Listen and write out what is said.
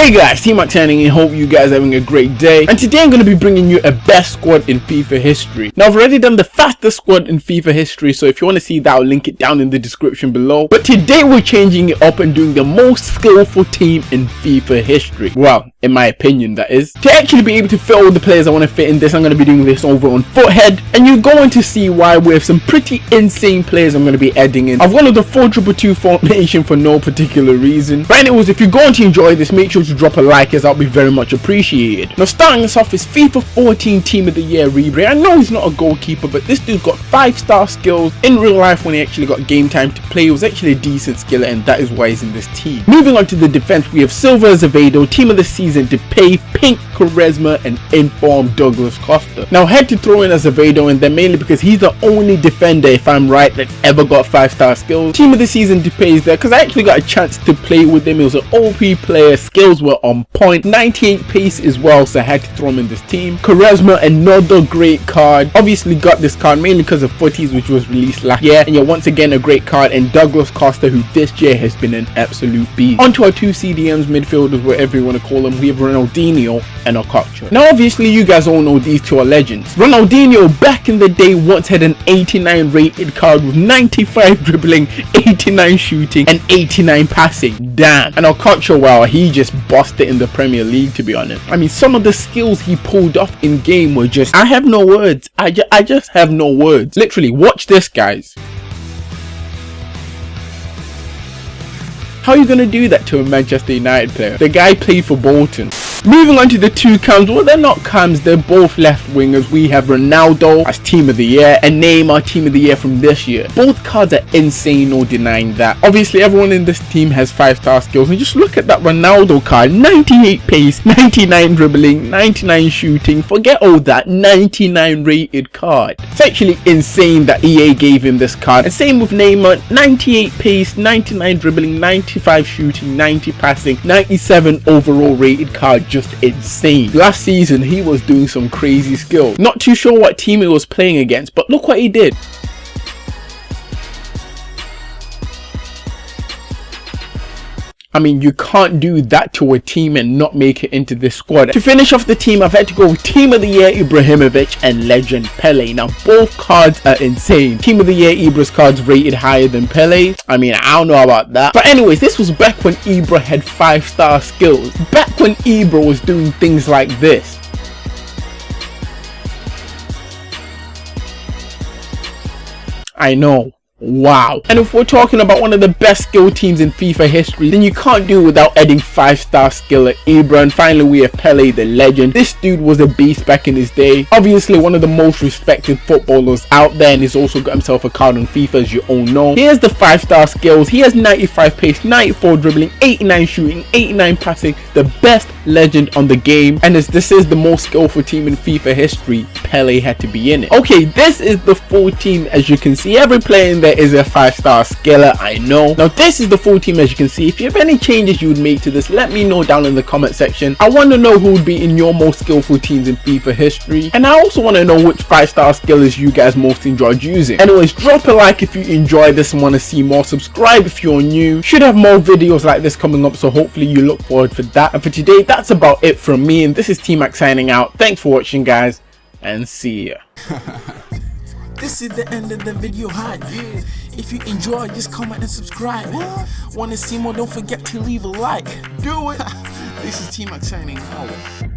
Hey guys, T-Max signing and hope you guys are having a great day. And today I'm going to be bringing you a best squad in FIFA history. Now I've already done the fastest squad in FIFA history, so if you want to see that, I'll link it down in the description below. But today we're changing it up and doing the most skillful team in FIFA history. Well, in my opinion that is. To actually be able to fit all the players I want to fit in this, I'm going to be doing this over on Futhead. And you're going to see why with some pretty insane players I'm going to be adding in. I've gone with the 4-2-2 formation for no particular reason. But anyways, if you're going to enjoy this, make sure to drop a like as that'll be very much appreciated. Now starting us off is FIFA 14 Team of the Year Ribery. I know he's not a goalkeeper but this dude's got 5 star skills. In real life when he actually got game time to play he was actually a decent skiller and that is why he's in this team. Moving on to the defense we have Silva Azevedo, Team of the Season Depay, Pink, Quaresma and informed Douglas Costa. Now had to throw in Azevedo in there mainly because he's the only defender if I'm right that's ever got 5 star skills. Team of the Season Depay is there because I actually got a chance to play with him. He was an OP player, skills were on point. 98 pace as well so I had to throw him in this team. Quaresma another great card. Obviously got this card mainly because of Futties which was released last year. And yeah once again a great card. And Douglas Costa who this year has been an absolute beast. Onto our two CDMs midfielders whatever you want to call them. We have Ronaldinho and Okocha now obviously you guys all know these two are legends Ronaldinho back in the day once had an 89 rated card with 95 dribbling 89 shooting and 89 passing damn and Okocha well he just bossed it in the Premier League to be honest. I mean some of the skills he pulled off in game were just I have no words. I, ju I just have no words. Literally watch this guys. How are you going to do that to a Manchester United player? The guy played for Bolton. Moving on to the two cams, well they're not cams, they're both left wingers. We have Ronaldo as team of the year and Neymar team of the year from this year. Both cards are insane, no denying that. Obviously everyone in this team has 5 star skills and just look at that Ronaldo card, 98 pace, 99 dribbling, 99 shooting, forget all that, 99 rated card. It's actually insane that EA gave him this card. And same with Neymar, 98 pace, 99 dribbling, 95 shooting, 90 passing, 97 overall rated card just insane. Last season, he was doing some crazy skill. Not too sure what team he was playing against, but look what he did. I mean, you can't do that to a team and not make it into this squad. To finish off the team, I've had to go with Team of the Year Ibrahimovic and Legend Pele. Now, both cards are insane. Team of the Year Ibra's cards rated higher than Pele. I mean, I don't know about that. But anyways, this was back when Ibra had 5-star skills. Back when Ibra was doing things like this. I know Wow. And if we're talking about one of the best skill teams in FIFA history, then you can't do without adding 5-star skill at Ibra. And finally, we have Pele, the legend. This dude was a beast back in his day. Obviously, one of the most respected footballers out there, and he's also got himself a card on FIFA, as you all know. Here's the 5-star skills. He has 95 pace, 94 dribbling, 89 shooting, 89 passing, the best legend on the game. And as this is the most skillful team in FIFA history, Pele had to be in it. Okay, this is the full team. As you can see, every player in there is a five star skiller i know. Now this is the full team as you can see. If you have any changes you would make to this let me know down in the comment section. I want to know who would be in your most skillful teams in fifa history. And i also want to know which five star skillers you guys most enjoyed using. Anyways drop a like if you enjoyed this and want to see more. Subscribe if you're new. Should have more videos like this coming up so hopefully you look forward for that. And for today that's about it from me. And this is t-max signing out. Thanks for watching guys and see ya This is the end of the video hype. If you enjoy, just comment and subscribe. Wanna see more? Don't forget to leave a like. Do it. this is T-Max signing out.